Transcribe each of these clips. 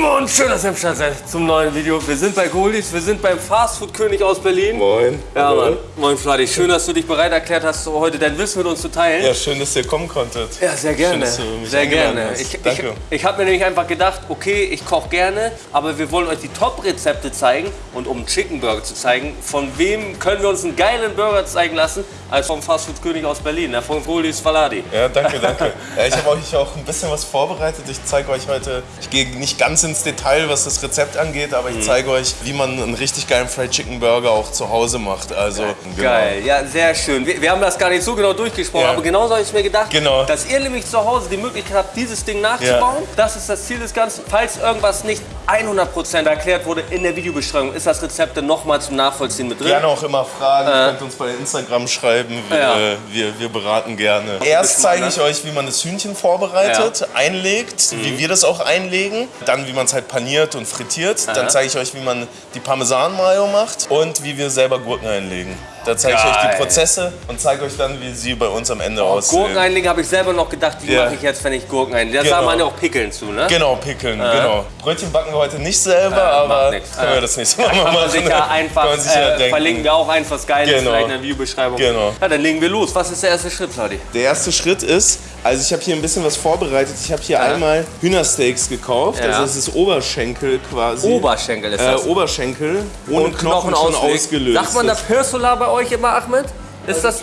Morgen, schön, dass ihr am Start seid zum neuen Video. Wir sind bei Goldis, wir sind beim Fastfood-König aus Berlin. Moin. Ja, Hallo. Mann. Moin, Fladi. Schön, dass du dich bereit erklärt hast, heute dein Wissen mit uns zu teilen. Ja, schön, dass ihr kommen konntet. Ja, sehr gerne. Schön, dass du mich sehr gerne. hast. Ich, ich, Danke. ich habe mir nämlich einfach gedacht, okay, ich koche gerne, aber wir wollen euch die Top-Rezepte zeigen. Und um einen Chicken Burger zu zeigen, von wem können wir uns einen geilen Burger zeigen lassen, als vom Fastfood-König aus Berlin, ne? von Goldis Faladi. Ja, danke, danke. Ja, ich habe euch auch ein bisschen was vorbereitet. Ich zeige euch heute, ich gehe nicht ganz ins Detail, was das Rezept angeht, aber Mhm. ich zeige euch, wie man einen richtig geilen Fried Chicken Burger auch zu Hause macht. Also, genau. Geil, ja, sehr schön. Wir, wir haben das gar nicht so genau durchgesprochen, Ja. aber genauso habe ich mir gedacht, Genau. dass ihr nämlich zu Hause die Möglichkeit habt, dieses Ding nachzubauen. Das ist das Ziel des Ganzen. Falls irgendwas nicht 100% erklärt wurde in der Videobeschreibung, ist das Rezept dann nochmal zum Nachvollziehen mit drin. Gerne auch immer Fragen, ihr könnt uns bei Instagram schreiben, wir, Ja. äh, wir, wir beraten gerne. Erst zeige ich euch, wie man das Hühnchen vorbereitet, einlegt, Mhm. wie wir das auch einlegen, dann wie man es halt paniert und frittiert, dann zeige ich euch, wie man die Parmesan-Mayo macht und wie wir selber Gurken einlegen. Da zeige ich euch die Prozesse und zeige euch dann, wie sie bei uns am Ende aussehen. Gurken einlegen habe ich selber noch gedacht, wie Ja. mache ich jetzt, wenn ich Gurken einlege. Da Genau. man ja auch Pickeln zu, ne? Genau, pickeln, genau. Brötchen backen wir heute nicht selber, aber macht nix. können wir das nächste Mal Kann machen. man sicher einfach, Kann sicher äh, verlinken wir auch eins was Geiles Genau. vielleicht in der Videobeschreibung. Genau. Ja, dann legen wir los. Was ist der erste Schritt, Leute? Der erste Schritt ist, also ich habe hier ein bisschen was vorbereitet. Ich habe hier einmal Hühnersteaks gekauft. Ja. Also das ist Oberschenkel quasi. Oberschenkel ist Äh, das. Oberschenkel ohne Knochen, schon auslegen. ausgelöst. Sagt man da Pörsula bei euch immer, Ahmed? Ist das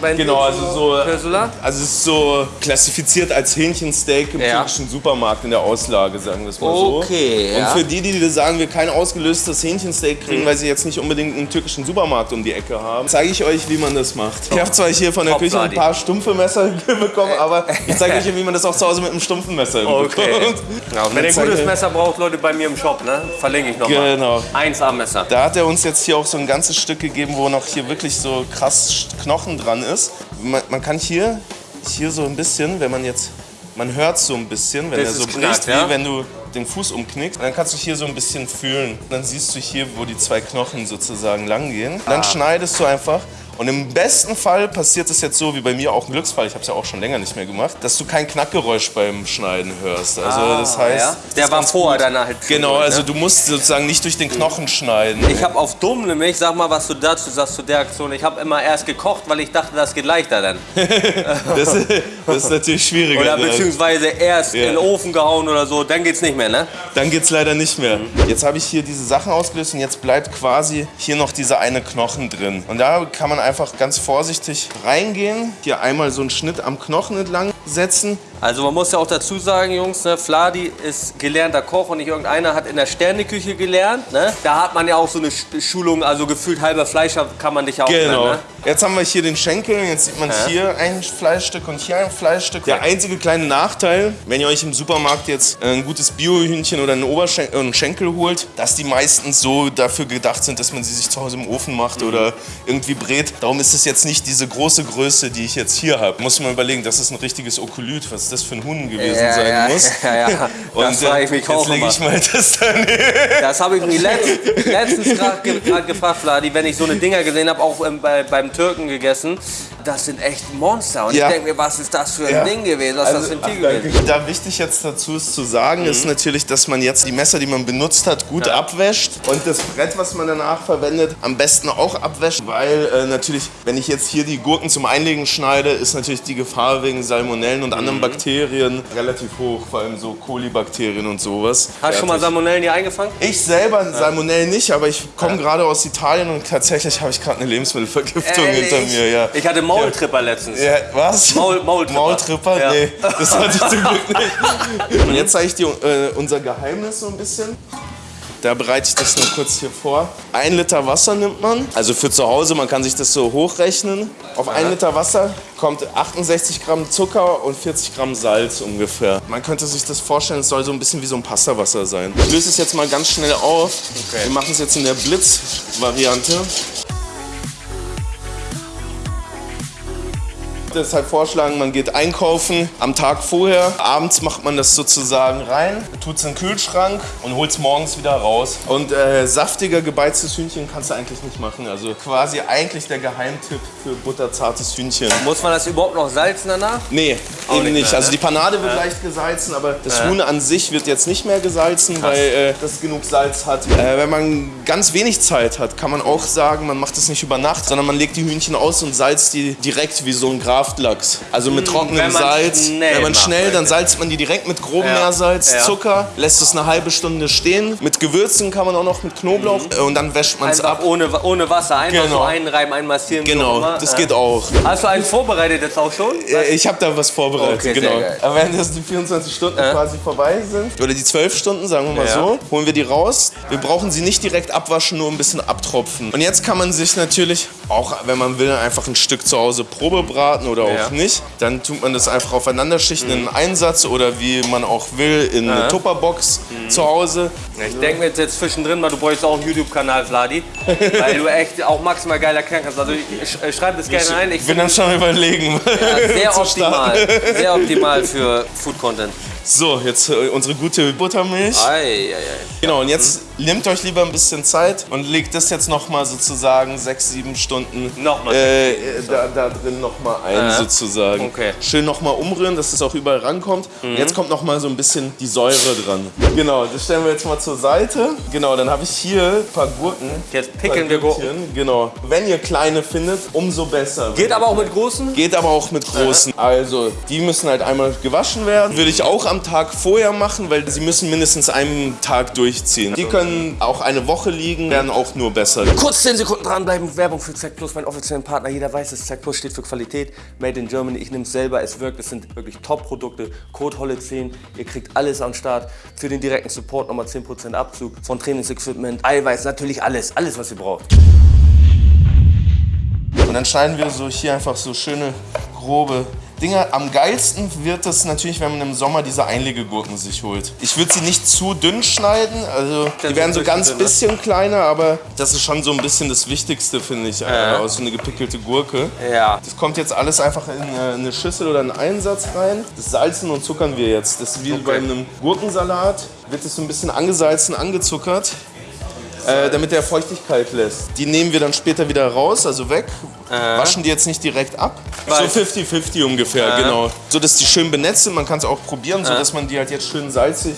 bei Genau, also so. Pörsula? Also es ist so klassifiziert als Hähnchensteak im Ja. türkischen Supermarkt in der Auslage, sagen wir es mal so. Okay, Und ja. für die, die sagen, wir kein ausgelöstes Hähnchensteak kriegen, weil sie jetzt nicht unbedingt einen türkischen Supermarkt um die Ecke haben, zeige ich euch, wie man das macht. Ich habe zwar hier von der Top, Küche ein paar stumpfe Messer bekommen, aber ich zeige euch, wie man das auch zu Hause mit einem stumpfen Messer Okay. bekommt. Ja, und wenn ihr ein gutes Messer braucht, Leute, bei mir im Shop, ne? Verlinke ich nochmal. Genau. 1A-Messer. Da hat er uns jetzt hier auch so ein ganzes Stück gegeben, wo noch hier wirklich so krass Knochen dran ist. Man, man kann hier, hier so ein bisschen, wenn man jetzt, man hört so ein bisschen, wenn Das er so bricht, knackt, wie ja? wenn du den Fuß umknickst. Dann kannst du hier so ein bisschen fühlen. Dann siehst du hier, wo die zwei Knochen sozusagen lang gehen. Ah. Dann schneidest du einfach. Und im besten Fall passiert es jetzt so, wie bei mir auch ein Glücksfall, ich habe es ja auch schon länger nicht mehr gemacht, dass du kein Knackgeräusch beim Schneiden hörst. Also das heißt, Ah, ja? das Der ist war vorher dann halt. Genau, gut, also ne? du musst sozusagen nicht durch den Knochen schneiden. Ich habe auf dumm nämlich, sag mal, was du dazu sagst zu der Aktion. Ich habe immer erst gekocht, weil ich dachte, das geht leichter dann. Das, das ist natürlich schwieriger. Oder ne? beziehungsweise erst Ja. in den Ofen gehauen oder so, dann geht's nicht mehr, ne? Dann geht's leider nicht mehr. Jetzt habe ich hier diese Sachen ausgelöst und jetzt bleibt quasi hier noch dieser eine Knochen drin. Und da kann man einfach ganz vorsichtig reingehen, hier einmal so einen Schnitt am Knochen entlang setzen. Also man muss ja auch dazu sagen, Jungs, ne, Fladi ist gelernter Koch und nicht irgendeiner hat in der Sterneküche gelernt. Ne? Da hat man ja auch so eine Sch- Schulung, also gefühlt halber Fleischer kann man dich ja auch Genau. nennen, ne? Jetzt haben wir hier den Schenkel, jetzt sieht man hier ein Fleischstück und hier ein Fleischstück. Der einzige kleine Nachteil, wenn ihr euch im Supermarkt jetzt ein gutes Biohühnchen oder einen, Oberschen äh, einen Schenkel holt, dass die meistens so dafür gedacht sind, dass man sie sich zu Hause im Ofen macht oder irgendwie brät. Darum ist es jetzt nicht diese große Größe, die ich jetzt hier habe. Muss man überlegen, das ist ein richtiges Okulyt, was das für ein Huhn gewesen Ja, sein ja, muss. ja, ja. Das frage ich mich jetzt auch lege ich mal das daneben. Das habe ich mich letzt, letztens gerade gefragt, Vladi, wenn ich so eine Dinger gesehen habe, auch ähm, bei, beim Türken gegessen. Das sind echt Monster. Und ich denke mir, was ist das für ein. Ding gewesen? Was ist das für ein ach, Tier danke. gewesen? Da wichtig jetzt dazu ist zu sagen, ist Mhm. natürlich, dass man jetzt die Messer, die man benutzt hat, gut abwäscht und das Brett, was man danach verwendet, am besten auch abwäscht, weil äh, natürlich, wenn ich jetzt hier die Gurken zum Einlegen schneide, ist natürlich die Gefahr wegen Salmonellen und Mhm. anderen Bakterien relativ hoch, vor allem so Kolibakterien und sowas. Hast du schon mal. Salmonellen hier eingefangen? ich selber Salmonellen nicht, aber ich komme gerade aus Italien und tatsächlich habe ich gerade eine Lebensmittelvergiftung hinter Ehrlich? mir. Ja. Ich hatte Maultripper letztens. Ja, was? Maul- Maultripper. Maultripper? Ja. Nee, das hatte ich zum Glück nicht. Und jetzt zeige ich dir äh, unser Geheimnis so ein bisschen. Da bereite ich das nur kurz hier vor. Ein Liter Wasser nimmt man. Also für zu Hause, man kann sich das so hochrechnen. Auf ein Liter Wasser kommt 68 Gramm Zucker und 40 Gramm Salz ungefähr. Man könnte sich das vorstellen, es soll so ein bisschen wie so ein Pastawasser sein. Ich löse es jetzt mal ganz schnell auf. Wir machen es jetzt in der Blitz-Variante. Deshalb vorschlagen, man geht einkaufen am Tag vorher. Abends macht man das sozusagen rein, tut es in den Kühlschrank und holt es morgens wieder raus. Und äh, saftiger gebeiztes Hühnchen kannst du eigentlich nicht machen. Also quasi eigentlich der Geheimtipp für butterzartes Hühnchen. Muss man das überhaupt noch salzen danach? Nee, Auch eben nicht nicht. mehr, also ne? die Panade wird leicht gesalzen, aber das Huhn an sich wird jetzt nicht mehr gesalzen, weil äh, das genug Salz hat. Äh, wenn man ganz wenig Zeit hat, kann man auch sagen, man macht das nicht über Nacht, sondern man legt die Hühnchen aus und salzt die direkt wie so ein Graftlachs. Also mit trockenem wenn man Salz. schnell wenn man macht, schnell, dann salzt man die direkt mit grobem Ja. Meersalz, Ja. Zucker, lässt es eine halbe Stunde stehen. Mit Gewürzen kann man auch noch mit Knoblauch äh, und dann wäscht man es ab. ohne, ohne Wasser, einfach Genau. so einreiben, einmassieren. Genau, das Äh, geht auch. Hast du einen vorbereitet jetzt auch schon? Äh, Ich habe da was vorbereitet, Okay, genau. Aber wenn das die 24 Stunden quasi vorbei sind, oder die 12 Stunden, sagen wir mal so, holen wir die raus. Wir brauchen sie nicht direkt abwaschen, nur ein bisschen abtropfen. Und jetzt kann man sich natürlich, auch wenn man will, einfach ein Stück zu Hause Probe braten oder Ja. auch nicht. Dann tut man das einfach aufeinander schichten in einen Einsatz oder wie man auch will, in eine Tupperbox zu Hause. Ich denke mir jetzt, jetzt zwischendrin mal, du bräuchst auch einen YouTube-Kanal, Vladi. weil du echt auch maximal geil erklären kannst. Also ich, sch- schreib das gerne ein. Ich Ich bin dann schon überlegen. sehr zu starten. optimal. Sehr optimal für Food-Content. So, jetzt äh, unsere gute Buttermilch. Ei, ei, ei. Genau, und jetzt nehmt euch lieber ein bisschen Zeit und legt das jetzt nochmal sozusagen sechs, sieben Stunden Nochmal äh, äh, da, da drin nochmal ein Ja. sozusagen. Okay. Schön nochmal umrühren, dass es auch überall rankommt. Mhm. Und jetzt kommt nochmal so ein bisschen die Säure dran. Genau, das stellen wir jetzt mal zur Seite. Genau, dann habe ich hier ein paar Gurken. Jetzt pickeln wir Gurken. Genau. Wenn ihr kleine findet, umso besser. Geht aber auch mit großen? Geht aber auch mit großen. Also, die müssen halt einmal gewaschen werden. Würde ich auch am Tag vorher machen, weil sie müssen mindestens einen Tag durchziehen. Die können auch eine Woche liegen, werden auch nur besser. Kurz 10 Sekunden dranbleiben. Werbung für Zack Plus, mein offiziellen Partner. Jeder weiß es. Zack Plus steht für Qualität. Made in Germany. Ich nehme es selber. Es wirkt. Es sind wirklich Top-Produkte. Code Holle 10. Ihr kriegt alles am Start. Für den direkten Support nochmal 10% Abzug. Von Trainingsequipment, Eiweiß, natürlich alles. Alles, was ihr braucht. Und dann schneiden wir so hier einfach so schöne, grobe Dinger. Am geilsten wird es natürlich, wenn man im Sommer diese Einlegegurken sich holt. Ich würde sie nicht zu dünn schneiden, also die werden so ganz bisschen, ne? bisschen kleiner, aber das ist schon so ein bisschen das Wichtigste, finde ich, äh, aus so eine gepickelte Gurke. Ja. Das kommt jetzt alles einfach in äh, eine Schüssel oder einen Einsatz rein. Das salzen und zuckern wir jetzt. Das ist wie bei einem Gurkensalat. Wird es so ein bisschen angesalzen, angezuckert. Äh, damit der Feuchtigkeit lässt. Die nehmen wir dann später wieder raus, also weg. Waschen die jetzt nicht direkt ab. Weil- so 50-50 ungefähr, genau. So dass die schön benetzt sind. Man kann es auch probieren, so dass man die halt jetzt schön salzig.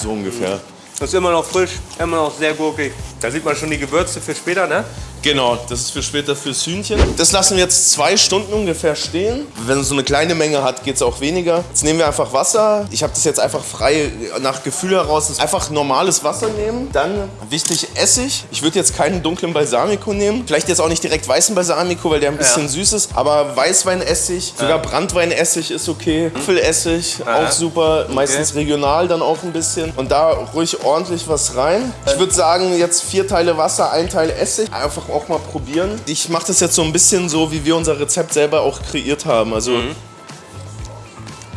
So ungefähr. Das ist immer noch frisch, immer noch sehr gurkig. Da sieht man schon die Gewürze für später, ne? Genau, das ist für später fürs Hühnchen. Das lassen wir jetzt zwei Stunden ungefähr stehen. Wenn es so eine kleine Menge hat, geht es auch weniger. Jetzt nehmen wir einfach Wasser. Ich habe das jetzt einfach frei nach Gefühl heraus. Einfach normales Wasser nehmen. Dann wichtig Essig. Ich würde jetzt keinen dunklen Balsamico nehmen. Vielleicht jetzt auch nicht direkt weißen Balsamico, weil der ein bisschen süß ist. Aber Weißweinessig, sogar Brandweinessig ist okay. Apfelessig, auch super. Meistens regional dann auch ein bisschen. Und da ruhig ordentlich was rein. Ich würde sagen, jetzt vier Teile Wasser, ein Teil Essig. Einfach auch mal probieren. Ich mache das jetzt so ein bisschen so, wie wir unser Rezept selber auch kreiert haben. Also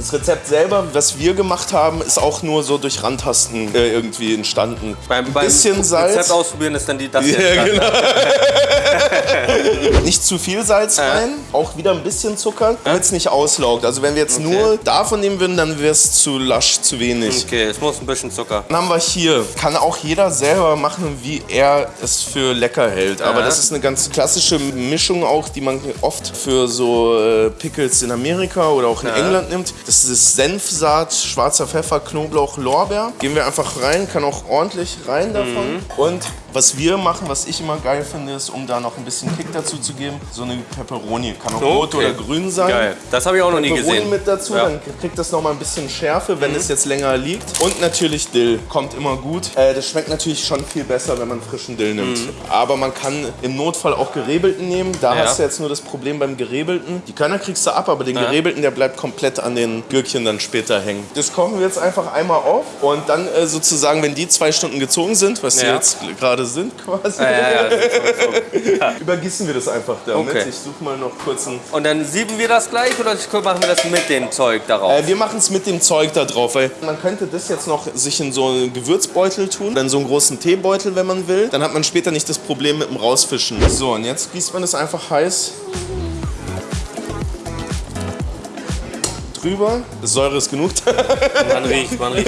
das Rezept selber, was wir gemacht haben, ist auch nur so durch Randtasten äh, irgendwie entstanden. Beim, beim bisschen Salz. Rezept ausprobieren ist dann die, das Ja, jetzt. genau. nicht zu viel Salz rein, auch wieder ein bisschen Zucker, damit es nicht auslaugt. Also wenn wir jetzt nur davon nehmen würden, dann wäre es zu lasch, zu wenig. Okay, es muss ein bisschen Zucker. Dann haben wir hier, kann auch jeder selber machen, wie er es für lecker hält. Aber Ja. das ist eine ganz klassische Mischung auch, die man oft für so äh, Pickles in Amerika oder auch in England nimmt. Das ist Senfsaat, schwarzer Pfeffer, Knoblauch, Lorbeer. Gehen wir einfach rein, kann auch ordentlich rein davon. Und was wir machen, was ich immer geil finde, ist, um da noch ein bisschen Kick dazu zu geben, so eine Pepperoni. Kann auch rot Okay. oder grün sein. Geil. Das habe ich auch noch nie Pepperoni gesehen. mit dazu, Ja. dann kriegt das noch mal ein bisschen Schärfe, wenn es jetzt länger liegt. Und natürlich Dill, kommt immer gut. Äh, das schmeckt natürlich schon viel besser, wenn man frischen Dill nimmt. Aber man kann im Notfall auch gerebelten nehmen. Da Ja. hast du jetzt nur das Problem beim gerebelten. Die Körner kriegst du ab, aber den gerebelten, der bleibt komplett an den Gürkchen dann später hängen. Das kochen wir jetzt einfach einmal auf und dann äh, sozusagen, wenn die zwei Stunden gezogen sind, was sie Ja. jetzt gerade sind quasi, Ja, ja, ja, so. übergießen wir das einfach damit. Okay. Ich suche mal noch kurz einen Und dann sieben wir das gleich oder machen wir das mit dem Zeug darauf? Äh, wir machen es mit dem Zeug da drauf, weil man könnte das jetzt noch sich in so einen Gewürzbeutel tun, dann so einen großen Teebeutel, wenn man will. Dann hat man später nicht das Problem mit dem Rausfischen. So, und jetzt gießt man das einfach heiß drüber. Säure ist genug. Man riecht, man riecht.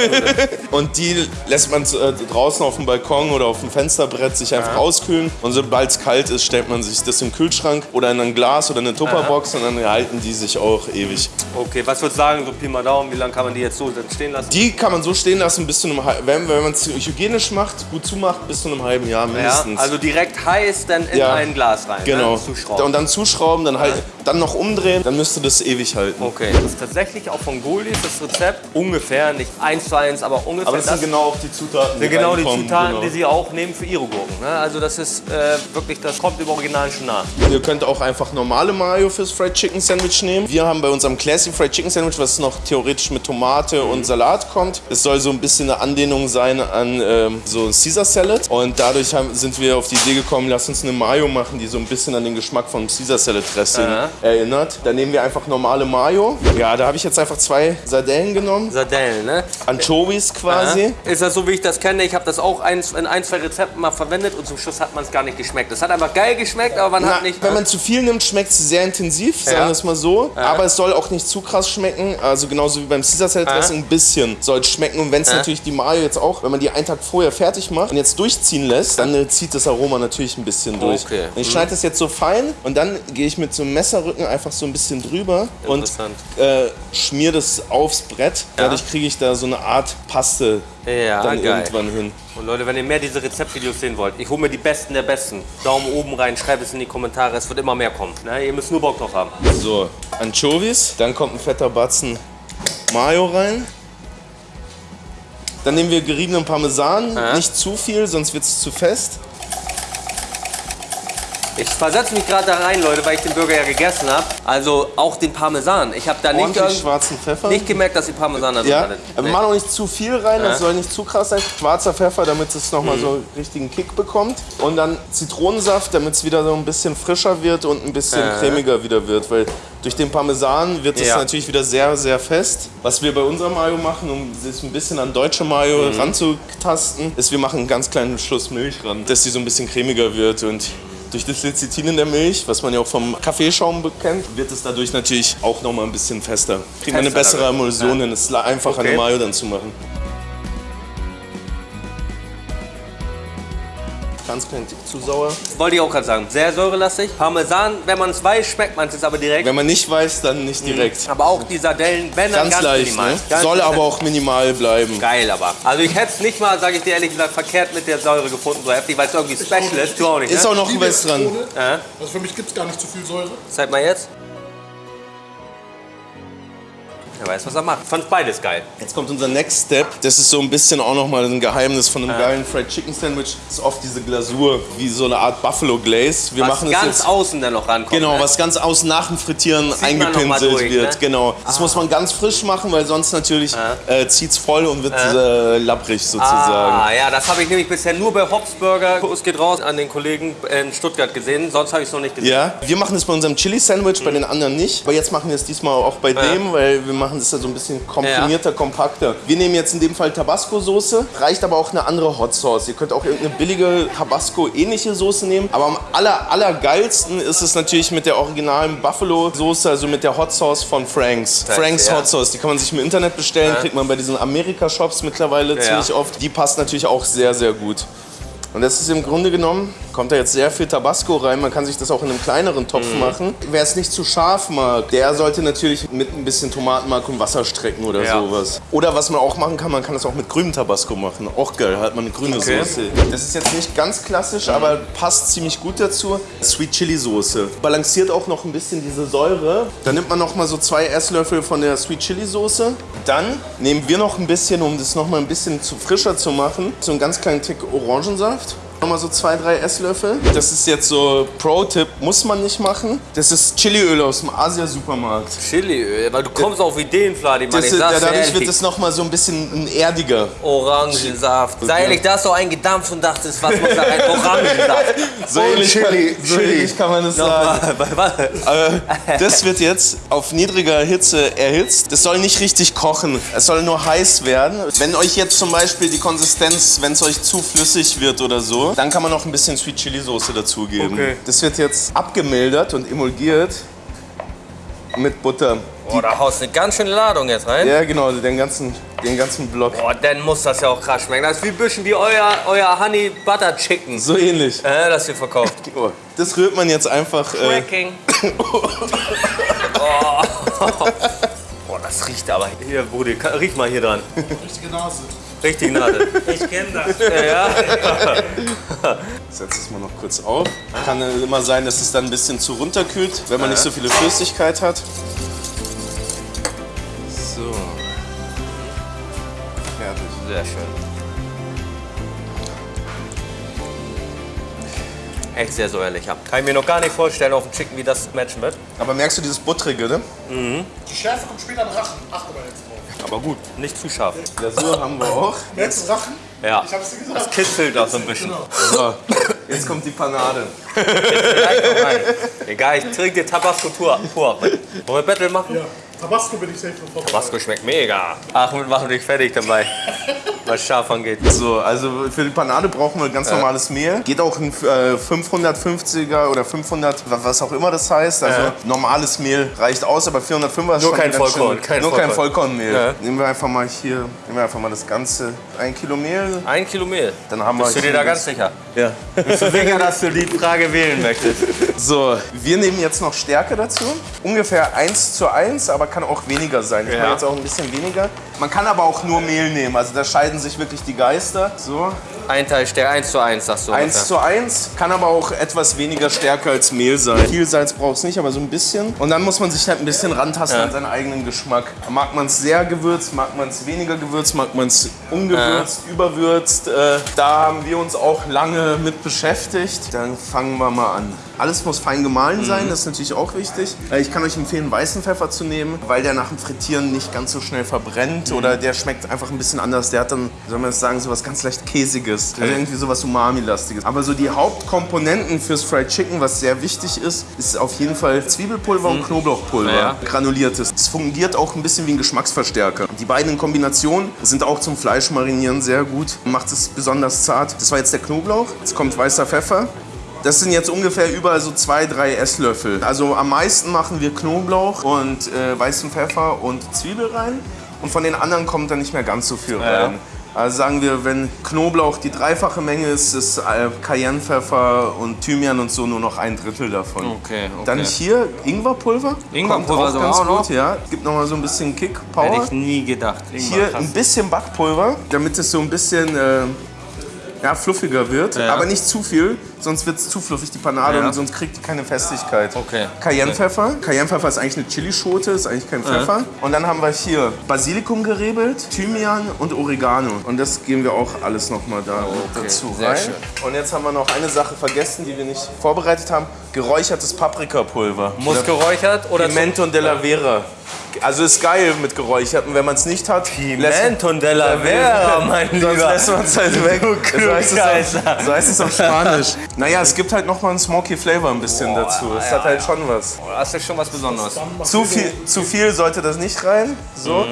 Und die lässt man äh, draußen auf dem Balkon oder auf dem Fensterbrett sich einfach auskühlen. Und sobald es kalt ist, stellt man sich das im Kühlschrank oder in ein Glas oder eine Tupperbox und dann halten die sich auch ewig. Okay, was würdest du sagen, so Pi mal Daumen, wie lange kann man die jetzt so stehen lassen? Die kann man so stehen lassen bis zu einem halben, wenn, wenn man es hygienisch macht, gut zumacht, bis zu einem halben Jahr ja, mindestens. also direkt heiß dann in Ja. ein Glas rein. genau. Ne? Zuschrauben. Und dann zuschrauben, dann halt, dann noch umdrehen, dann müsste das ewig halten. Okay, das ist tatsächlich auch von Goldis das Rezept. Ungefähr, nicht eins zu eins, aber ungefähr Aber das sind genau auch die Zutaten, sind genau die Zutaten, genau. die sie auch nehmen für ihre Gurken. Ne? Also das ist äh, wirklich, das kommt im Original schon nach. Ihr könnt auch einfach normale Mayo fürs Fried Chicken Sandwich nehmen. Wir haben bei unserem Classy Fried Chicken Sandwich, was noch theoretisch mit Tomate und Salat kommt. Es soll so ein bisschen eine Anlehnung sein an ähm, so Caesar Salad. Und dadurch haben, sind wir auf die Idee gekommen, lass uns eine Mayo machen, die so ein bisschen an den Geschmack vom Caesar Salad Dressing Aha. erinnert. Da nehmen wir einfach normale Mayo. Ja, da habe ich jetzt einfach zwei Sardellen genommen. Sardellen, ne? Anchovies quasi. Ist das so, wie ich das kenne? Ich habe das auch eins, in ein, zwei Rezepten mal verwendet und zum Schluss hat man es gar nicht geschmeckt. Es hat einfach geil geschmeckt, aber man Na, hat nicht... wenn man zu viel nimmt, schmeckt es sehr intensiv, sagen Ja. wir es mal so. Aber es soll auch nicht zu krass schmecken. Also genauso wie beim Caesar Salad Dressing, ein bisschen soll es schmecken. Und wenn es natürlich die Mayo jetzt auch, wenn man die einen Tag vorher fertig macht und jetzt durchziehen lässt, dann äh, zieht das Aroma natürlich ein bisschen durch. Okay. Und ich schneide das jetzt so fein und dann gehe ich mit so einem Messerrücken einfach so ein bisschen drüber und Interessant. äh, schmier das aufs Brett. Dadurch kriege ich da so eine Art Paste Ja, dann geil. irgendwann hin. Und Leute, wenn ihr mehr diese Rezeptvideos sehen wollt, ich hole mir die Besten der Besten. Daumen oben rein, schreibt es in die Kommentare, es wird immer mehr kommen. Ne? Ihr müsst nur Bock drauf haben. So, Anchovies, dann kommt ein fetter Batzen Mayo rein. Dann nehmen wir geriebenen Parmesan, nicht zu viel, sonst wird es zu fest. Ich versetze mich gerade da rein, Leute, weil ich den Burger ja gegessen habe. Also auch den Parmesan. Ich habe da nicht, schwarzen Pfeffer. nicht gemerkt, dass die Parmesan da drin ja, aber Nee. mach auch nicht zu viel rein, Ja. das soll nicht zu krass sein. Schwarzer Pfeffer, damit es nochmal Mhm. so einen richtigen Kick bekommt. Und dann Zitronensaft, damit es wieder so ein bisschen frischer wird und ein bisschen Ja. cremiger wieder wird. Weil durch den Parmesan wird es Ja. natürlich wieder sehr, sehr fest. Was wir bei unserem Mayo machen, um es ein bisschen an deutsche Mayo Mhm. ranzutasten, ist, wir machen einen ganz kleinen Schuss Milch ran, dass die so ein bisschen cremiger wird. Und durch das Lecithin in der Milch, was man ja auch vom Kaffeeschaum kennt, wird es dadurch natürlich auch noch mal ein bisschen fester. Kriegt man eine bessere. Emulsion hin. Es ist einfacher, Okay. eine Mayo dann zu machen. Ganz klein Tick zu sauer. Wollte ich auch gerade sagen. Sehr säurelastig. Parmesan, wenn man es weiß, schmeckt man es aber direkt. Wenn man nicht weiß, dann nicht direkt. Aber auch die Sardellen, wenn dann Ganz, ganz, leicht, minimal. ne? Ganz Soll aber auch minimal bleiben. Geil aber. Also ich hätte es nicht mal, sage ich dir ehrlich gesagt, verkehrt mit der Säure gefunden, so heftig, weil es irgendwie special ist. Du auch nicht, Ist ne? auch noch was dran. Ja. Also für mich gibt es gar nicht zu viel Säure. Zeig mal jetzt. Er weiß, was er macht. Fand beides geil. Jetzt kommt unser Next Step. Das ist so ein bisschen auch nochmal ein Geheimnis von einem geilen Fried Chicken Sandwich. Das ist oft diese Glasur, wie so eine Art Buffalo Glaze. Wir Was machen es ganz jetzt außen dann noch rankommt. Genau, ne? was ganz außen nach dem Frittieren mal eingepinselt durch, wird. ne? Genau. Das muss man ganz frisch machen, weil sonst natürlich äh, zieht's voll und wird äh, labbrig sozusagen. Ah, ja, das habe ich nämlich bisher nur bei Hobbs Burger. Kuss geht raus an den Kollegen in Stuttgart gesehen. Sonst habe ich es noch nicht gesehen. Ja, wir machen das bei unserem Chili Sandwich, bei den anderen nicht. Aber jetzt machen wir es diesmal auch bei dem, weil wir machen das ja so ein bisschen komprimierter, kompakter. Wir nehmen jetzt in dem Fall Tabasco-Soße, reicht aber auch eine andere Hot Sauce. Ihr könnt auch irgendeine billige Tabasco-ähnliche Soße nehmen. Aber am aller, allergeilsten ist es natürlich mit der originalen Buffalo-Soße, also mit der Hot Sauce von Franks. Franks ja. Hot Sauce, die kann man sich im Internet bestellen, kriegt man bei diesen Amerika-Shops mittlerweile ziemlich oft. Die passt natürlich auch sehr, sehr gut. Und das ist im Grunde genommen, kommt da jetzt sehr viel Tabasco rein. Man kann sich das auch in einem kleineren Topf Mhm. machen. Wer es nicht zu scharf mag, der sollte natürlich mit ein bisschen Tomatenmark und Wasser strecken oder Ja. sowas. Oder was man auch machen kann, man kann das auch mit grünem Tabasco machen. Auch geil, hat man eine grüne Okay. Soße. Das ist jetzt nicht ganz klassisch, aber passt ziemlich gut dazu. Sweet Chili Soße. Balanciert auch noch ein bisschen diese Säure. Dann nimmt man noch mal so zwei Esslöffel von der Sweet Chili Soße. Dann nehmen wir noch ein bisschen, um das noch mal ein bisschen zu frischer zu machen, so einen ganz kleinen Tick Orangensaft. Nochmal so zwei, drei Esslöffel. Das ist jetzt so Pro-Tipp, muss man nicht machen. Das ist Chiliöl aus dem Asia-Supermarkt. Chiliöl, weil du kommst auf Ideen, Vladi, Mann. Das Ich sag's dir dadurch ehrlich. wird es noch mal so ein bisschen erdiger. Orangensaft. Sei ehrlich, da hast du eingedampft und dachtest, was muss da rein? Orangensaft. So ähnlich, Chili, so Chili. ähnlich kann man das sagen. Nochmal, Äh, das wird jetzt auf niedriger Hitze erhitzt. Das soll nicht richtig kochen. Es soll nur heiß werden. Wenn euch jetzt zum Beispiel die Konsistenz, wenn es euch zu flüssig wird oder so, dann kann man noch ein bisschen Sweet Chili Soße dazugeben. Okay. Das wird jetzt abgemildert und emulgiert mit Butter. Boah, da haust du eine ganz schöne Ladung jetzt rein. Ja, genau, den ganzen, den ganzen Block. Boah, dann muss das ja auch krass schmecken. Das ist wie ein bisschen wie euer, euer Honey Butter Chicken, So ähnlich. äh, das ihr verkauft. Oh, Das rührt man jetzt einfach. Äh, Cracking. oh. Boah, das riecht aber. Hier, Brudi, riech mal hier dran. Richtige Nase. Richtig Nadel. Ich kenne das. Ja, ja. setze es mal noch kurz auf. Kann immer sein, dass es dann ein bisschen zu runterkühlt, wenn man nicht so viele Flüssigkeit hat. So. Fertig. Sehr schön. Echt sehr säuerlich. Kann ich mir noch gar nicht vorstellen auf dem Chicken, wie das matchen wird. Aber merkst du dieses Buttrige, ne? Die Schärfe kommt später im Rachen. Achte mal jetzt drauf. Aber gut, nicht zu scharf. Glasur haben wir auch. Du Rachen? Ja. Ich hab's dir Das gesagt. kitzelt auch so ein bisschen. So, jetzt kommt die Panade. Egal, ich trinke dir Tabasco pur. pur. Wollen wir Battle machen? Ja. Tabasco bin ich safe vorbereitet. Tabasco schmeckt mega. Achmed, machen dich fertig dabei. Was scharf angeht. So, also für die Panade brauchen wir ganz normales Mehl. Geht auch ein äh, 550er oder 500, wa- was auch immer das heißt. Also Ja. normales Mehl reicht aus, aber 405er ist Nur kein Vollkorn, schön- kein nur kein Vollkorn. Vollkornmehl. Ja. Nehmen wir einfach mal hier, nehmen wir einfach mal das ganze, ein Kilo Mehl. Ein Kilo Mehl. Dann haben wir Bist du dir da ganz sicher? Ja. Bist du sicher, dass du die Frage wählen möchtest? So, wir nehmen jetzt noch Stärke dazu. Ungefähr 1 zu 1, aber kann auch weniger sein. Ich Ja. mache jetzt auch ein bisschen weniger. Man kann aber auch nur Mehl nehmen, also da scheiden sich wirklich die Geister. So, Ein Teil Stärke, 1 zu 1, sagst du. 1 ungefähr. zu 1, kann aber auch etwas weniger Stärke als Mehl sein. Viel Salz braucht es nicht, aber so ein bisschen. Und dann muss man sich halt ein bisschen rantasten Ja. an seinen eigenen Geschmack. Mag man es sehr gewürzt, mag man es weniger gewürzt, mag man es ungewürzt, überwürzt. Äh, da haben wir uns auch lange mit beschäftigt. Dann fangen wir mal an. Alles muss fein gemahlen Mhm. sein, das ist natürlich auch wichtig. Äh, Ich kann euch empfehlen, weißen Pfeffer zu nehmen, weil der nach dem Frittieren nicht ganz so schnell verbrennt Mhm. oder der schmeckt einfach ein bisschen anders. Der hat dann, soll man das sagen, so was ganz leicht Käsiges. Also irgendwie sowas Umami-lastiges. Aber so die Hauptkomponenten fürs Fried Chicken, was sehr wichtig ist, ist auf jeden Fall Zwiebelpulver und Knoblauchpulver. Mhm. Ja. Granuliertes. Es fungiert auch ein bisschen wie ein Geschmacksverstärker. Die beiden in Kombination sind auch zum Fleischmarinieren sehr gut. Macht es besonders zart. Das war jetzt der Knoblauch. Jetzt kommt weißer Pfeffer. Das sind jetzt ungefähr überall so zwei, drei Esslöffel. Also am meisten machen wir Knoblauch und äh, weißen Pfeffer und Zwiebel rein. Und von den anderen kommt dann nicht mehr ganz so viel Ja. Also sagen wir, wenn Knoblauch die dreifache Menge ist, ist äh, Cayennepfeffer und Thymian und so nur noch ein Drittel davon. Okay, okay. Dann hier Ingwerpulver. Ingwerpulver Kommt auch ganz auch noch? gut, ja. Gibt noch mal so ein bisschen Kick, Hätte Power. ich nie gedacht. Hier ein bisschen Backpulver, damit es so ein bisschen äh, ja, fluffiger wird. Ja. Aber nicht zu viel, sonst wird es zu fluffig, die Panade, Ja. und sonst kriegt die keine Festigkeit. Okay. Cayennepfeffer. Cayennepfeffer ist eigentlich eine Chilischote, ist eigentlich kein Pfeffer. Und dann haben wir hier Basilikum gerebelt, Thymian und Oregano. Und das geben wir auch alles nochmal da mit dazu rein. Und jetzt haben wir noch eine Sache vergessen, die wir nicht vorbereitet haben. Geräuchertes Paprikapulver. Muss geräuchert oder Pimento della Vera. Also ist geil mit geräucherten, wenn man es nicht hat. Pimento della Vera, mein Sonst Lieber. lässt man es halt weg. So heißt, es auf, so heißt es auf Spanisch. Naja, es gibt halt nochmal einen Smoky Flavor ein bisschen dazu. Es hat halt schon was. Das ist schon was Besonderes. Zu viel, zu viel sollte das nicht rein. So.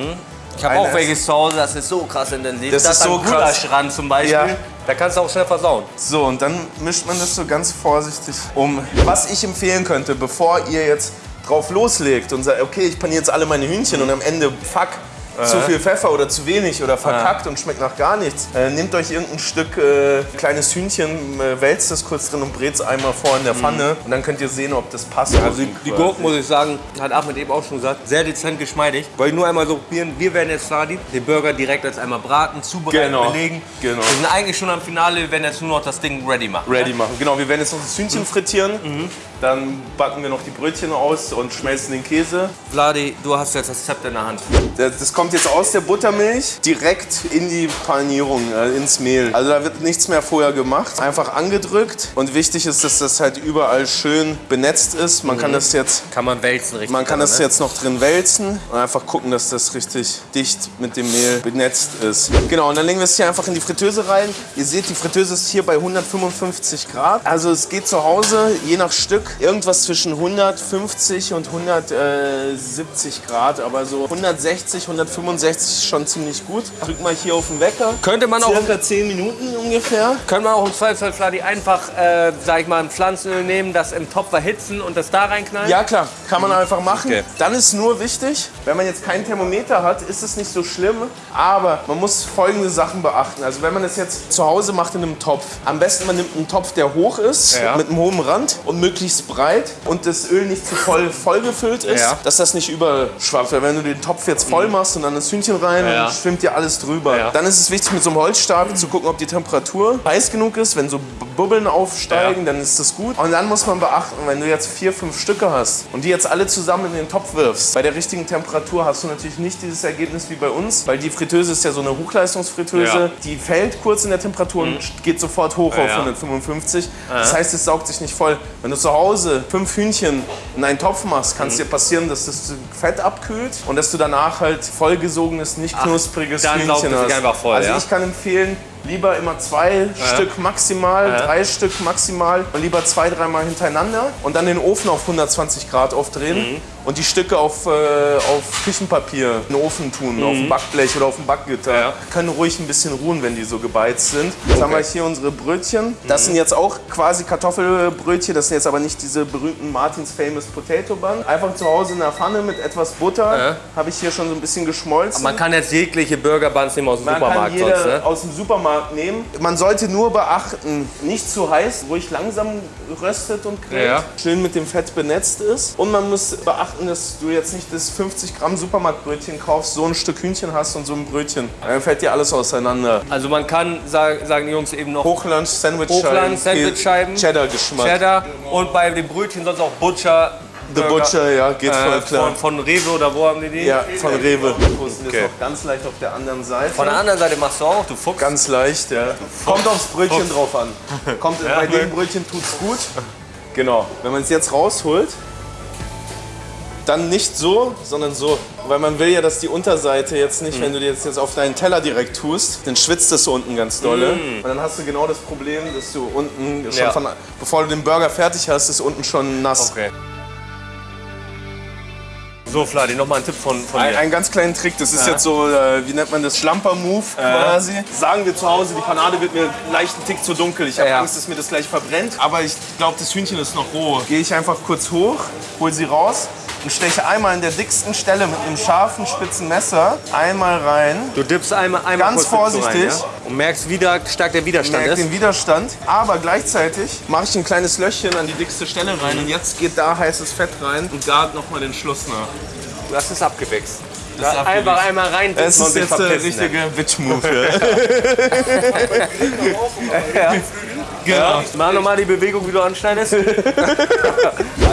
Ich habe auch welche zu Hause, das ist so krass intensiv. Das Da ist so krass. Gulaschrand zum Beispiel. Ja. Da kannst du auch schnell versauen. So, und dann mischt man das so ganz vorsichtig um. Was ich empfehlen könnte, bevor ihr jetzt drauf loslegt und sagt, okay, ich paniere jetzt alle meine Hühnchen und am Ende, fuck, zu viel Pfeffer oder zu wenig oder verkackt und schmeckt nach gar nichts. Äh, nehmt euch irgendein Stück äh, kleines Hühnchen, äh, wälzt es kurz drin und brät es einmal vor in der Pfanne und dann könnt ihr sehen, ob das passt. Also die, die Gurken, muss ich sagen, hat Ahmed eben auch schon gesagt, sehr dezent geschmeidig. Wollte ich nur einmal so probieren, wir werden jetzt Sladi, den Burger direkt als einmal braten, zubereiten, Genau, belegen. genau. Wir sind eigentlich schon am Finale, wir werden jetzt nur noch das Ding ready machen. ready machen. Genau, wir werden jetzt noch das Hühnchen frittieren. Dann backen wir noch die Brötchen aus und schmelzen den Käse. Vladi, du hast jetzt das Zepter in der Hand. Das das kommt jetzt aus der Buttermilch direkt in die Panierung, äh, ins Mehl. Also da wird nichts mehr vorher gemacht. Einfach angedrückt. Und wichtig ist, dass das halt überall schön benetzt ist. Man kann das jetzt Kann man wälzen richtig. man kann dann, das ne? jetzt noch drin wälzen und einfach gucken, dass das richtig dicht mit dem Mehl benetzt ist. Genau, und dann legen wir es hier einfach in die Fritteuse rein. Ihr seht, die Fritteuse ist hier bei 155 Grad. Also es geht zu Hause, je nach Stück, irgendwas zwischen 150 und 170 Grad. Aber so 160, 150 65 ist schon ziemlich gut. Drück mal hier auf den Wecker. Könnte man auch, Circa 10 Minuten ungefähr. können wir auch im Zweifelsfall Fladi einfach, äh, sag ich mal, ein Pflanzenöl nehmen, das im Topf erhitzen und das da reinknallen? Ja klar, kann man einfach machen. Okay. Dann ist nur wichtig, wenn man jetzt kein Thermometer hat, ist es nicht so schlimm. Aber man muss folgende Sachen beachten. Also wenn man das jetzt zu Hause macht in einem Topf, am besten man nimmt einen Topf, der hoch ist, Ja. mit einem hohen Rand und möglichst breit und das Öl nicht zu voll vollgefüllt ist, Ja. dass das nicht überschwappt. Weil wenn du den Topf jetzt voll machst und dann das Hühnchen rein, Ja. dann schwimmt dir alles drüber. Ja. Dann ist es wichtig mit so einem Holzstab zu gucken, ob die Temperatur heiß genug ist. Wenn so Bubbeln aufsteigen, dann ist das gut. Und dann muss man beachten, wenn du jetzt vier, fünf Stücke hast und die jetzt alle zusammen in den Topf wirfst, bei der richtigen Temperatur hast du natürlich nicht dieses Ergebnis wie bei uns, weil die Fritteuse ist ja so eine Hochleistungsfritteuse. Ja. Die fällt kurz in der Temperatur und geht sofort hoch auf ja. 155. Das heißt, es saugt sich nicht voll. Wenn du zu Hause fünf Hühnchen in einen Topf machst, kann es dir passieren, dass das Fett abkühlt und dass du danach halt vollgesogenes, nicht knuspriges dann saugt Hühnchen hast. einfach voll, also ja? ich kann empfehlen, lieber immer zwei Stück maximal, drei Stück maximal und lieber zwei, dreimal hintereinander und dann den Ofen auf 120 Grad aufdrehen Mhm. und die Stücke auf, äh, auf Küchenpapier in den Ofen tun, auf ein Backblech oder auf ein Backgitter. Mhm. Ja. Können ruhig ein bisschen ruhen, wenn die so gebeizt sind. Jetzt haben wir hier unsere Brötchen. Das sind jetzt auch quasi Kartoffelbrötchen, das sind jetzt aber nicht diese berühmten Martins Famous Potato Bun. Einfach zu Hause in der Pfanne mit etwas Butter. Ja. Habe ich hier schon so ein bisschen geschmolzen. Man kann jetzt jegliche Burger Buns nehmen aus dem Man Supermarkt kann jeder sonst, ne? aus dem Supermarkt nehmen. Man sollte nur beachten, nicht zu heiß, ruhig langsam röstet und grillt. Ja. Schön mit dem Fett benetzt ist. Und man muss beachten, dass du jetzt nicht das 50 Gramm Supermarktbrötchen kaufst, so ein Stück Hühnchen hast und so ein Brötchen. Dann fällt dir alles auseinander. Also man kann, sag, sagen die Jungs eben noch Hochland, Sandwichscheiben. Hochland, Sandwichscheiben. Cheddar-Geschmack. Cheddar und bei den Brötchen sonst auch Butcher. The Burger, Butcher, ja, geht voll äh, klar. Von, von Rewe oder wo haben die die? ja, von Rewe. Posten Okay. jetzt noch ganz leicht auf der anderen Seite. Von der anderen Seite machst du auch, du Fuchs. Ganz leicht, ja. Kommt aufs Brötchen drauf an. Kommt, bei dem Brötchen tut's gut. Genau. Wenn man es jetzt rausholt, dann nicht so, sondern so. Weil man will ja, dass die Unterseite jetzt nicht, wenn du die jetzt, jetzt auf deinen Teller direkt tust, dann schwitzt es so unten ganz dolle. Und dann hast du genau das Problem, dass du unten schon Ja. von, bevor du den Burger fertig hast, ist unten schon nass. Okay. So, Fladi, nochmal ein Tipp von, von Ein, dir. einen ganz kleinen Trick, das ist jetzt so, äh, wie nennt man das, Schlamper-Move quasi. Sagen wir zu Hause, die Panade wird mir einen leichten Tick zu dunkel. Ich habe Ja. Angst, dass mir das gleich verbrennt. Aber ich glaube, das Hühnchen ist noch roh. Gehe ich einfach kurz hoch, hol sie raus und steche einmal in der dicksten Stelle mit einem scharfen, spitzen Messer einmal rein. Du dippst einmal, einmal Ganz vorsichtig. Rein, ja? Und merkst, wie da stark der Widerstand Merkt ist. den Widerstand, aber gleichzeitig mache ich ein kleines Löchchen an die dickste Stelle rein und jetzt geht da heißes Fett rein und gart nochmal den Schluss nach. Das ist abgewichst. Das abgewichst. Einfach einmal rein und ist jetzt der richtige Witch-Move. Ja. Ja. Mach nochmal die Bewegung, wie du anschneidest.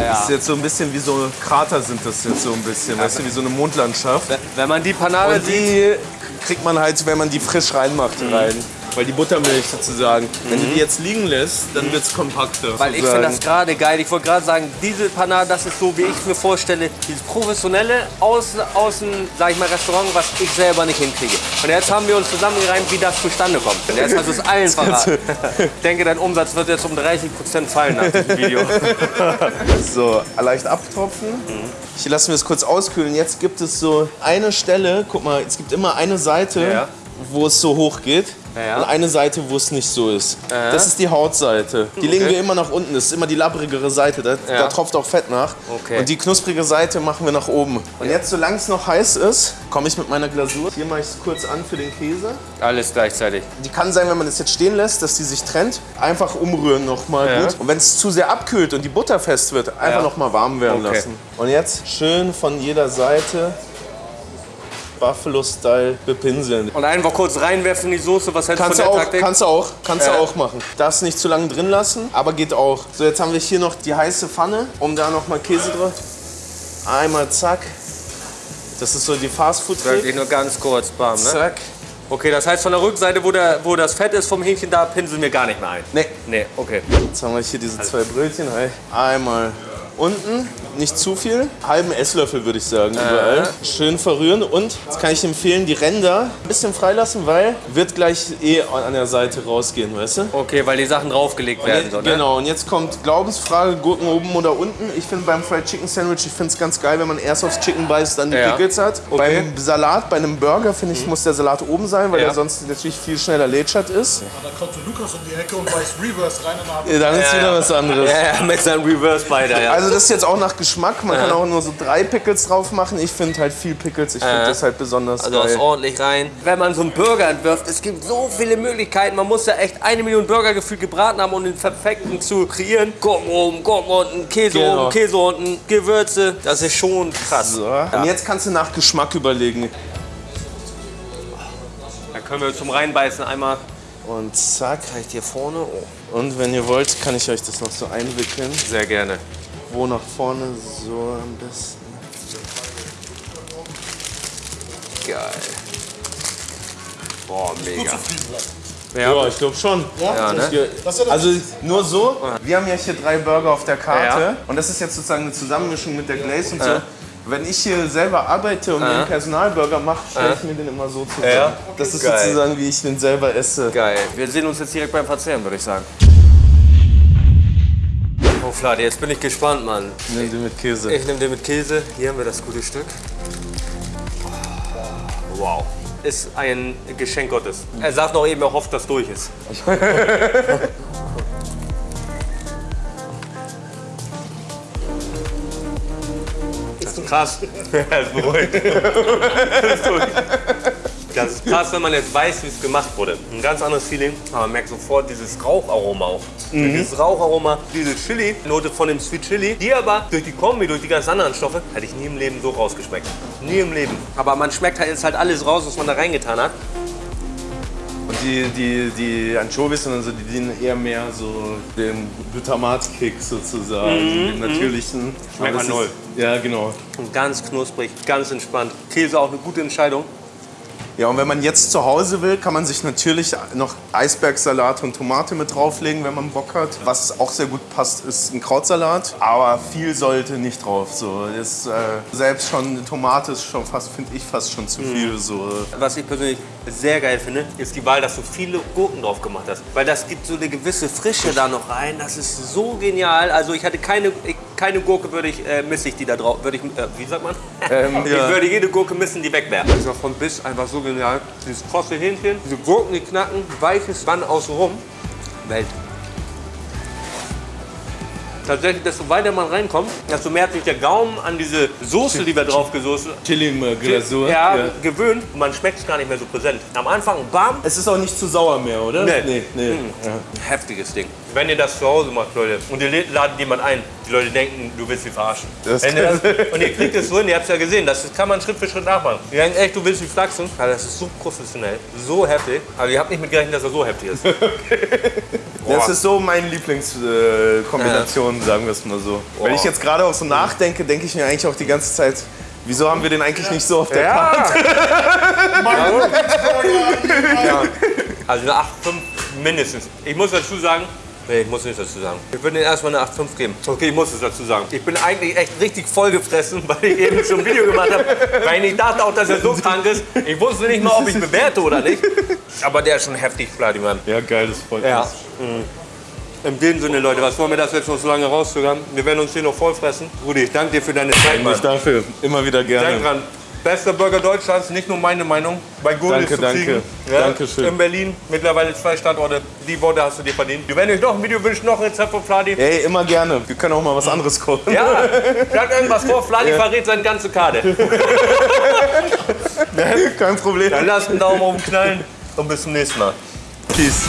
Das ist jetzt so ein bisschen wie so Krater sind das jetzt so ein bisschen, weißt du, wie so eine Mondlandschaft. Wenn man die Panade Und sieht, die kriegt man halt, wenn man die frisch reinmacht, rein. Weil die Buttermilch sozusagen. Wenn du die jetzt liegen lässt, dann wird es kompakter. Weil ich finde das gerade geil. Ich wollte gerade sagen, diese Panade, das ist so, wie ich es mir vorstelle, dieses professionelle Außen, außen sag ich mal, Restaurant, was ich selber nicht hinkriege. Und jetzt haben wir uns zusammengereimt, wie das zustande kommt. Und jetzt hast du es allen verraten. Ich denke, dein Umsatz wird jetzt um 30 Prozent fallen nach diesem Video. So, leicht abtropfen. Hier lassen wir es kurz auskühlen. Jetzt gibt es so eine Stelle, guck mal, es gibt immer eine Seite, Ja. Wo es so hoch geht. Ja. Und eine Seite, wo es nicht so ist. Das ist die Hautseite. Die legen wir immer nach unten. Das ist immer die labbrigere Seite. Da, Ja. da tropft auch Fett nach. Okay. Und die knusprige Seite machen wir nach oben. Und jetzt, solange es noch heiß ist, komme ich mit meiner Glasur. Hier mache ich es kurz an für den Käse. Alles gleichzeitig. Die kann sein, wenn man das jetzt stehen lässt, dass die sich trennt. Einfach umrühren nochmal Ja. gut. Und wenn es zu sehr abkühlt und die Butter fest wird, einfach Ja. noch mal warm werden Okay. lassen. Und jetzt schön von jeder Seite Buffalo-Style bepinseln. Und einfach kurz reinwerfen in die Soße. Was hältst du Kannst von du der auch, Taktik? kannst du auch, kannst Ja. du auch machen. Darfst nicht zu lange drin lassen, aber geht auch. So, jetzt haben wir hier noch die heiße Pfanne, um da noch mal Käse drauf. Einmal zack. Das ist so die fastfood Wirklich trick nur ganz kurz, bam, ne? Zack. Okay, das heißt von der Rückseite, wo, der, wo das Fett ist vom Hähnchen, da pinseln wir gar nicht mehr ein. Nee, Nee, okay. Jetzt haben wir hier diese zwei Brötchen. Einmal unten, nicht zu viel. Halben Esslöffel würde ich sagen, überall. Schön verrühren und, jetzt kann ich empfehlen, die Ränder ein bisschen freilassen, weil wird gleich eh an der Seite rausgehen, weißt du? Okay, weil die Sachen draufgelegt werden. So, ne? Genau, und jetzt kommt Glaubensfrage, Gurken oben oder unten. Ich finde beim Fried Chicken Sandwich, ich finde es ganz geil, wenn man erst aufs Chicken beißt, dann die Ja. Pickles hat. Okay. Beim Salat, bei einem Burger, finde ich, muss der Salat oben sein, weil Ja. der sonst natürlich viel schneller lätschert ist. Aber dann kommt so Lukas um die Ecke und weiß Reverse rein und dann Ja, Dann ist wieder was anderes. Ja, ja, mit seinem Reverse Spider, ja. Also das ist jetzt auch nach Geschmack. Man kann auch nur so drei Pickles drauf machen. Ich finde halt viel Pickles. Ich finde das halt besonders Also das geil. ordentlich rein. Wenn man so einen Burger entwirft, es gibt so viele Möglichkeiten. Man muss ja echt eine Million Burger gefühlt gebraten haben, um den perfekten zu kreieren. Gurken oben, Gurken unten, Käse Genau. oben, Käse unten, Gewürze. Das ist schon krass. So. Und jetzt kannst du nach Geschmack überlegen. Dann können wir zum Reinbeißen einmal Und zack. vielleicht hier vorne. Oh, Und wenn ihr wollt, kann ich euch das noch so einwickeln. sehr gerne. Wo nach vorne, so am besten. Geil. Boah, mega. Ja, ich glaube schon. Ja, ne? Ja das- Also nur so, wir haben ja hier drei Burger auf der Karte Ja. und das ist jetzt sozusagen eine Zusammenmischung mit der Glaze und so. Wenn ich hier selber arbeite und einen Personalburger mache, stelle ich mir den immer so zusammen. Ja. Das ist Geil. sozusagen, wie ich den selber esse. Geil. Wir sehen uns jetzt direkt beim Verzehren, würde ich sagen. Oh, Flade, jetzt bin ich gespannt, Mann. Nimm den mit Käse. Ich nehme den mit Käse. Hier haben wir das gute Stück. Wow. Ist ein Geschenk Gottes. Er sagt noch eben, er hofft, dass durch ist. Das ist krass. Er ist beruhigt. Das ist durch. Das ist krass, wenn man jetzt weiß, wie es gemacht wurde. Ein ganz anderes Feeling, aber man merkt sofort dieses Raucharoma auch. Dieses Raucharoma, diese Chili-Note von dem Sweet Chili, die aber durch die Kombi, durch die ganz anderen Stoffe, hätte ich nie im Leben so rausgeschmeckt. Nie im Leben. Aber man schmeckt halt jetzt halt alles raus, was man da reingetan hat. Und die, die, die Anchovies und so, die dienen eher mehr so dem Glutamatkick sozusagen, dem natürlichen. Schmeckt man null. Ja, genau. Und ganz knusprig, ganz entspannt. Käse auch eine gute Entscheidung. Ja, und wenn man jetzt zu Hause will, kann man sich natürlich noch Eisbergsalat und Tomate mit drauflegen, wenn man Bock hat. Was auch sehr gut passt, ist ein Krautsalat. Aber viel sollte nicht drauf. So, ist, äh, selbst schon Tomate ist schon fast, finde ich, fast schon zu viel. So. Was ich persönlich sehr geil finde, ist die Wahl, dass du viele Gurken drauf gemacht hast. Weil das gibt so eine gewisse Frische da noch rein. Das ist so genial. Also ich hatte keine, ich, keine Gurke würde ich, äh, misse ich die da drauf. Würde ich, äh, wie sagt man? Ähm, ich ja. würde jede Gurke missen, die weg wäre. Das ist von bis einfach so genial. Dieses krosse Hähnchen, diese Gurken, die knacken, weiches Band außenrum. Welt. Tatsächlich, desto weiter man reinkommt, desto mehr hat sich der Gaumen an diese Soße, die wir drauf gesoßen Chili-Glasur. ja, gewöhnt und man schmeckt es gar nicht mehr so präsent. Am Anfang bam, Es ist auch nicht zu sauer mehr, oder? Nee. nee. nee. Ja. heftiges Ding. Wenn ihr das zu Hause macht, Leute, und ihr ladet jemand ein, die Leute denken, du willst sie verarschen. Das Wenn ihr das, und ihr kriegt es so hin, ihr habt es ja gesehen, das kann man Schritt für Schritt nachmachen. Die denken echt, du willst sie flachsen. Also das ist so professionell, so heftig. Also ihr habt nicht mit gerechnet, dass er so heftig ist. Das ist so meine Lieblingskombination, sagen wir es mal so. Wenn ich jetzt gerade auch so nachdenke, denke ich mir eigentlich auch die ganze Zeit, wieso haben wir den eigentlich nicht so auf der Karte? ja. Also eine 8,5 mindestens. Ich muss dazu sagen, nee, ich muss nicht dazu sagen. Ich würde den erstmal eine 8,5 geben. Okay, ich muss es dazu sagen. Ich bin eigentlich echt richtig vollgefressen, weil ich eben schon ein Video gemacht habe. Weil ich dachte auch, dass er so krank ist. Ich wusste nicht mal, ob ich bewerte oder nicht. Aber der ist schon heftig, Vladiman. Ja, geil, das freut Ja. In dem Sinne, Leute, was wollen wir das jetzt noch so lange rauszögern? Wir werden uns hier noch vollfressen. Rudi, ich danke dir für deine Zeit. Nicht dafür, immer wieder Denk gerne. dran, bester Burger Deutschlands, nicht nur meine Meinung. Bei Gurli Danke, zu danke. kriegen. Dankeschön. In Berlin, mittlerweile zwei Standorte. Die Worte hast du dir verdient. Wir werden euch noch ein Video wünschen, noch ein Rezept von Fladi. Ey, immer gerne. Wir können auch mal was anderes kochen. Ja, schlag irgendwas vor. Fladi verrät seine ganze Karte. Kein Problem. Dann lasst einen Daumen oben knallen und bis zum nächsten Mal. Peace.